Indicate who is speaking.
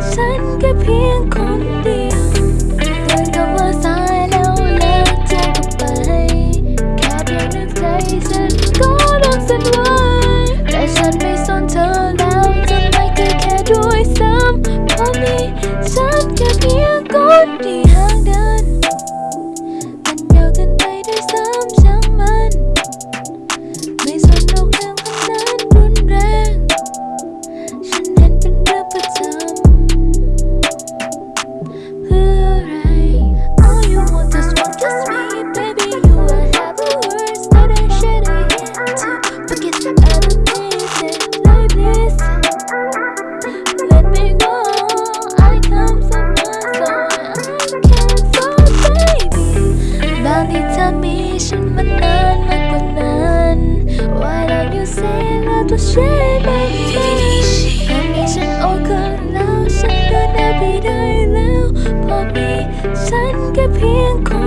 Speaker 1: Sun can 了多些白头。ทำให้ฉันโอเคแล้วฉันก็ได้ไปได้แล้ว พอมีฉันแค่เพียงคน